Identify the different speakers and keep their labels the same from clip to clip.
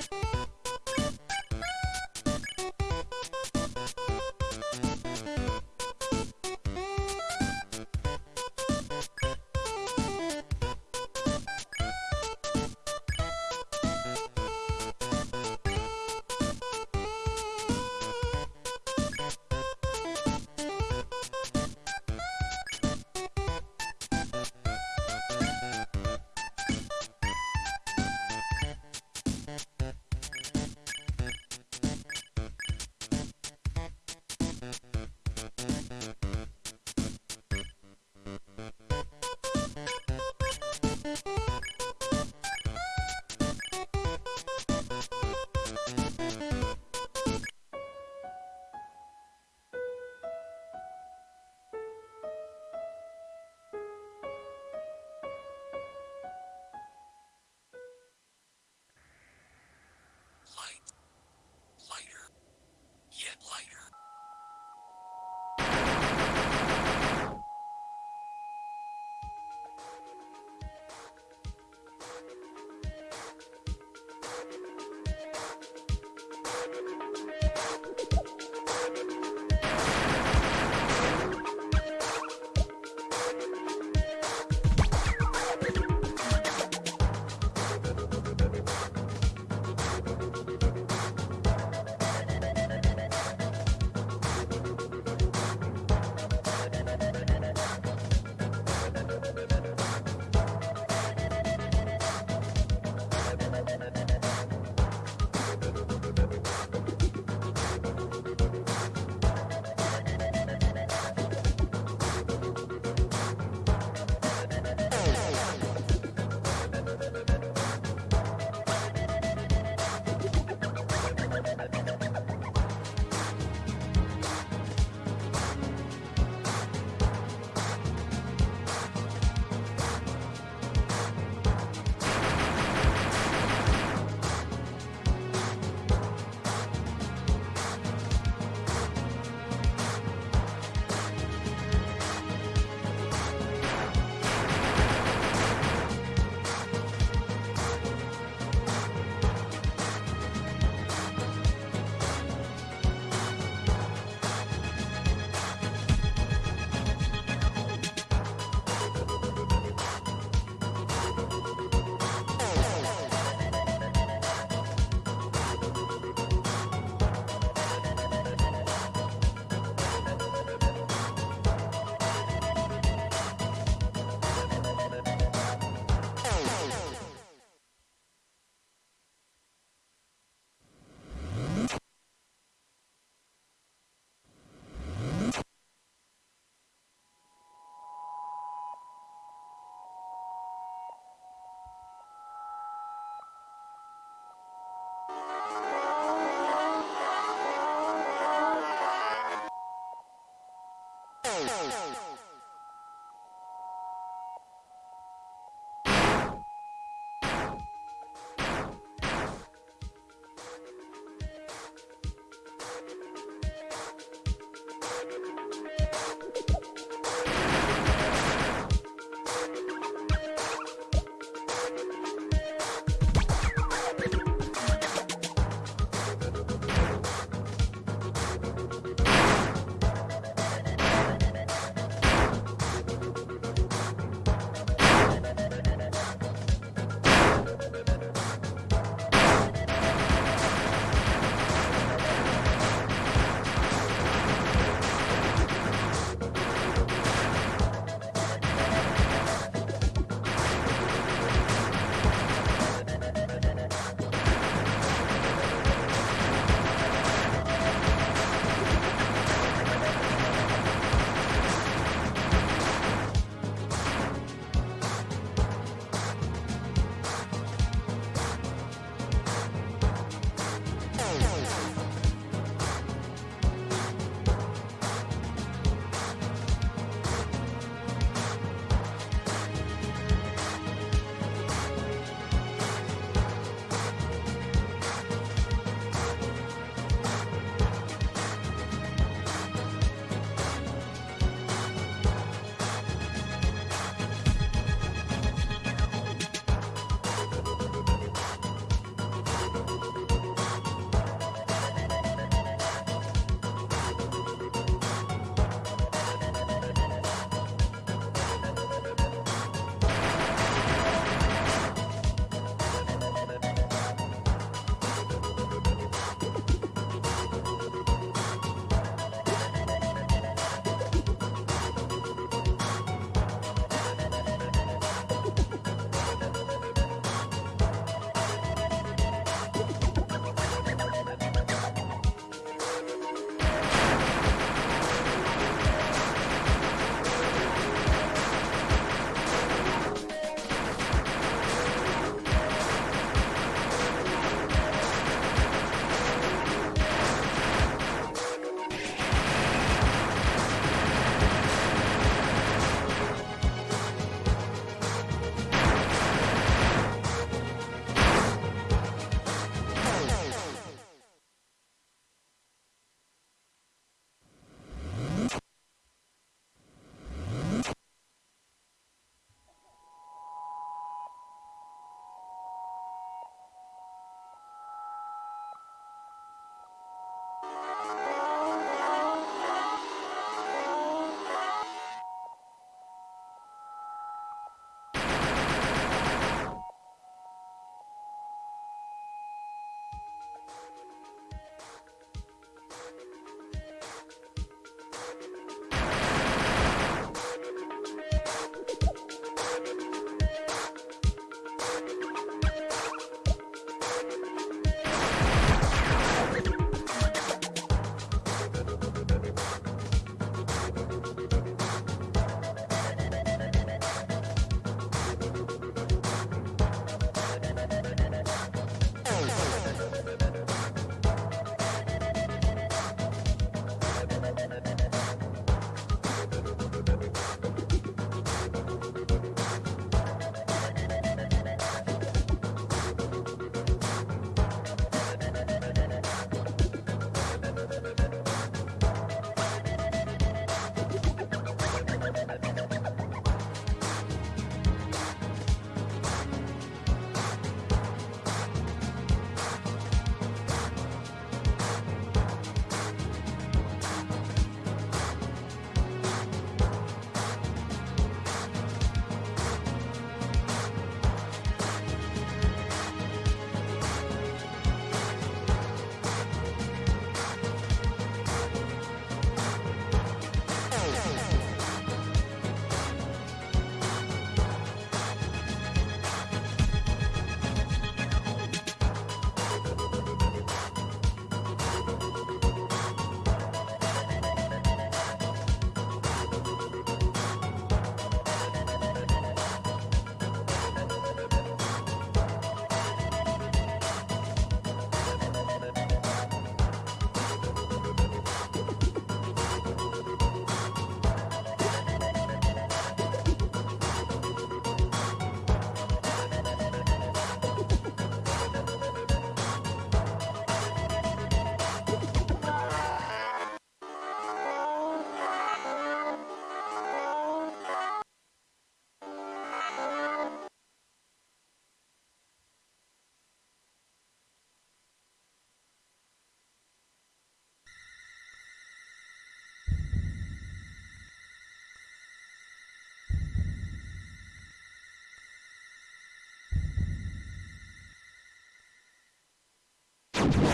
Speaker 1: you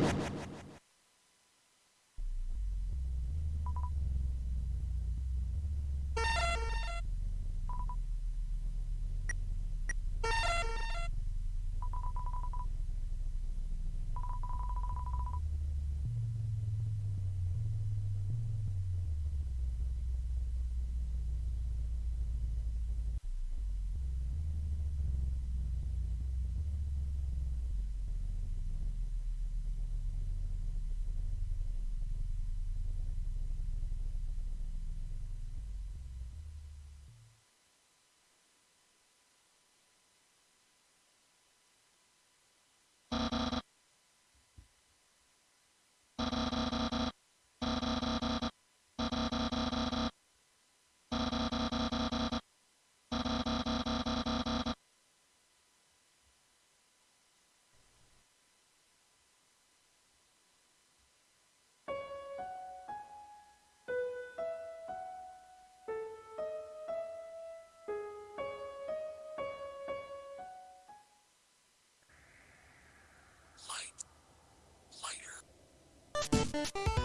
Speaker 1: you you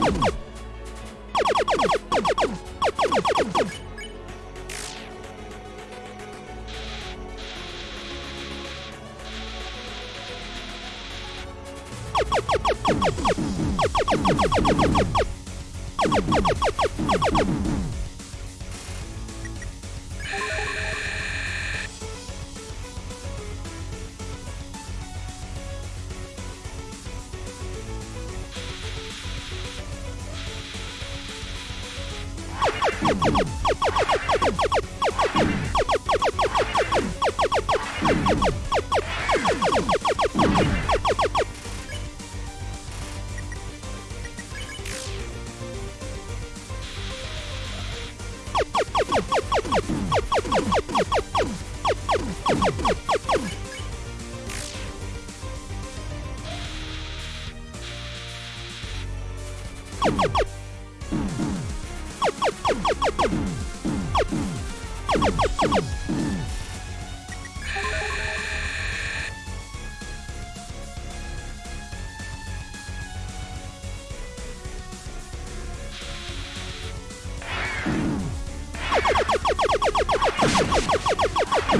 Speaker 1: you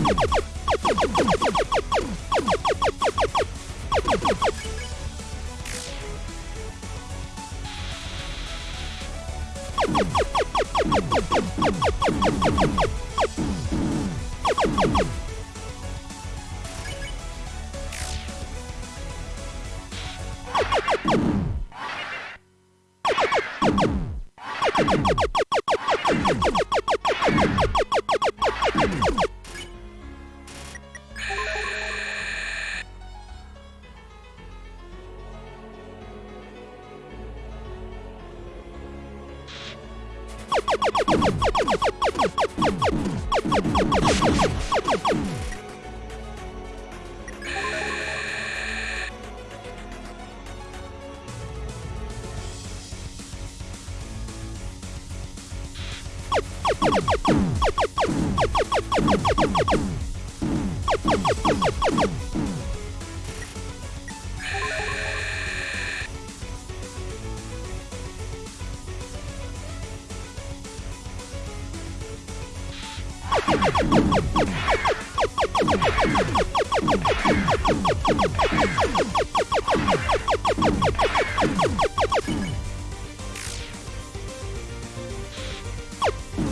Speaker 1: Thank you. you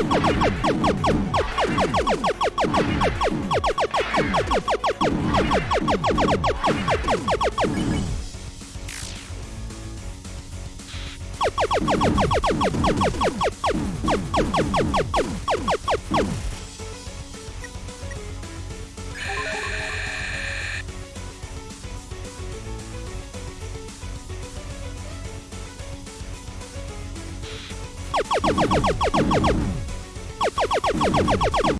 Speaker 1: you ハハハハ